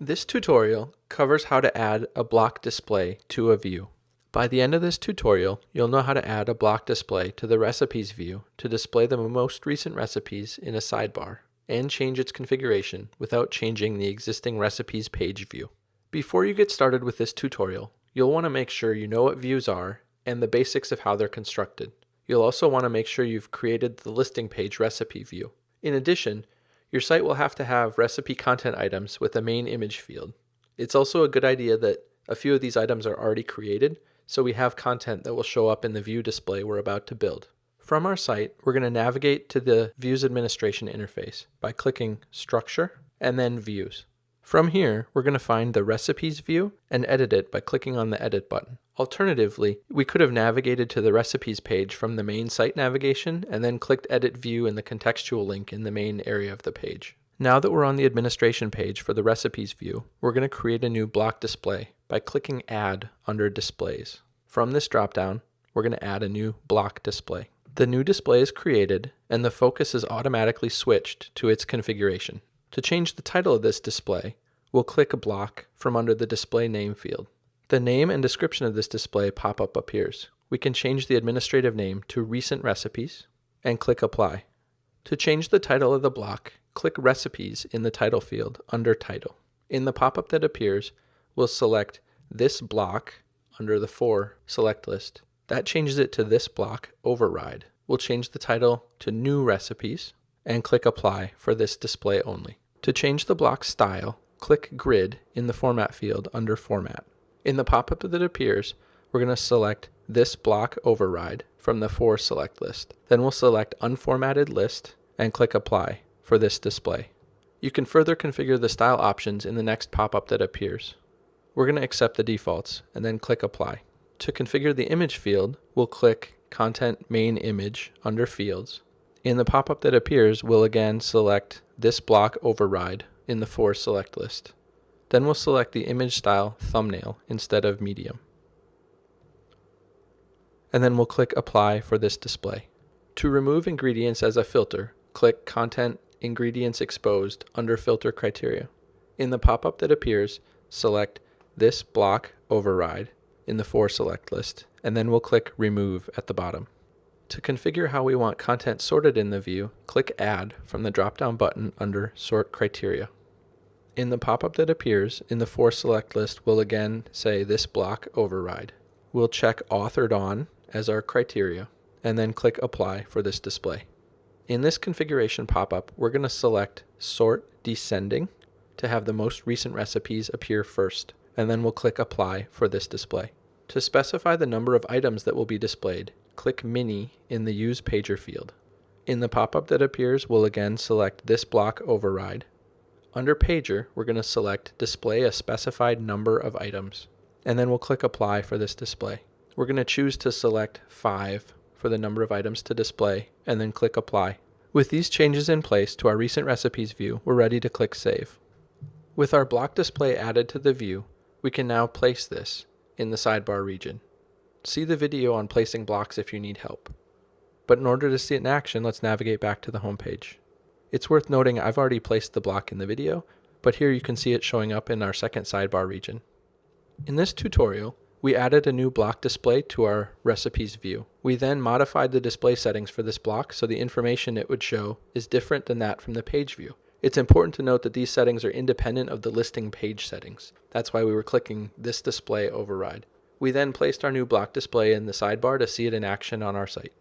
This tutorial covers how to add a block display to a view. By the end of this tutorial, you'll know how to add a block display to the recipes view to display the most recent recipes in a sidebar and change its configuration without changing the existing recipes page view. Before you get started with this tutorial, you'll want to make sure you know what views are and the basics of how they're constructed. You'll also want to make sure you've created the listing page recipe view. In addition, your site will have to have recipe content items with a main image field. It's also a good idea that a few of these items are already created, so we have content that will show up in the view display we're about to build. From our site, we're going to navigate to the Views Administration interface by clicking Structure and then Views. From here, we're going to find the Recipes view and edit it by clicking on the Edit button. Alternatively, we could have navigated to the Recipes page from the main site navigation and then clicked Edit View in the contextual link in the main area of the page. Now that we're on the administration page for the Recipes view, we're going to create a new block display by clicking Add under Displays. From this dropdown, we're going to add a new block display. The new display is created and the focus is automatically switched to its configuration. To change the title of this display, we'll click a block from under the display name field. The name and description of this display pop-up appears. We can change the administrative name to Recent Recipes and click Apply. To change the title of the block, click Recipes in the title field under Title. In the pop-up that appears, we'll select this block under the For select list that changes it to this block, Override. We'll change the title to New Recipes and click Apply for this display only. To change the block style, click Grid in the Format field under Format. In the pop-up that appears, we're going to select this block override from the For select list. Then we'll select Unformatted List and click Apply for this display. You can further configure the style options in the next pop-up that appears. We're going to accept the defaults and then click Apply. To configure the image field, we'll click Content Main Image under Fields. In the pop-up that appears, we'll again select this block override in the For select list. Then we'll select the image style thumbnail instead of medium. And then we'll click Apply for this display. To remove ingredients as a filter, click Content Ingredients Exposed under Filter Criteria. In the pop-up that appears, select this block override in the For select list, and then we'll click Remove at the bottom. To configure how we want content sorted in the view, click Add from the drop-down button under Sort Criteria. In the pop-up that appears in the For select list, we'll again say this block override. We'll check Authored On as our criteria, and then click Apply for this display. In this configuration pop-up, we're going to select Sort Descending to have the most recent recipes appear first, and then we'll click Apply for this display. To specify the number of items that will be displayed, click Mini in the Use Pager field. In the pop-up that appears, we'll again select this block override. Under Pager, we're going to select Display a specified number of items, and then we'll click Apply for this display. We're going to choose to select 5 for the number of items to display, and then click Apply. With these changes in place to our recent recipes view, we're ready to click Save. With our block display added to the view, we can now place this in the sidebar region. See the video on placing blocks if you need help. But in order to see it in action, let's navigate back to the home page. It's worth noting I've already placed the block in the video, but here you can see it showing up in our second sidebar region. In this tutorial, we added a new block display to our recipes view. We then modified the display settings for this block so the information it would show is different than that from the page view. It's important to note that these settings are independent of the listing page settings. That's why we were clicking this display override. We then placed our new block display in the sidebar to see it in action on our site.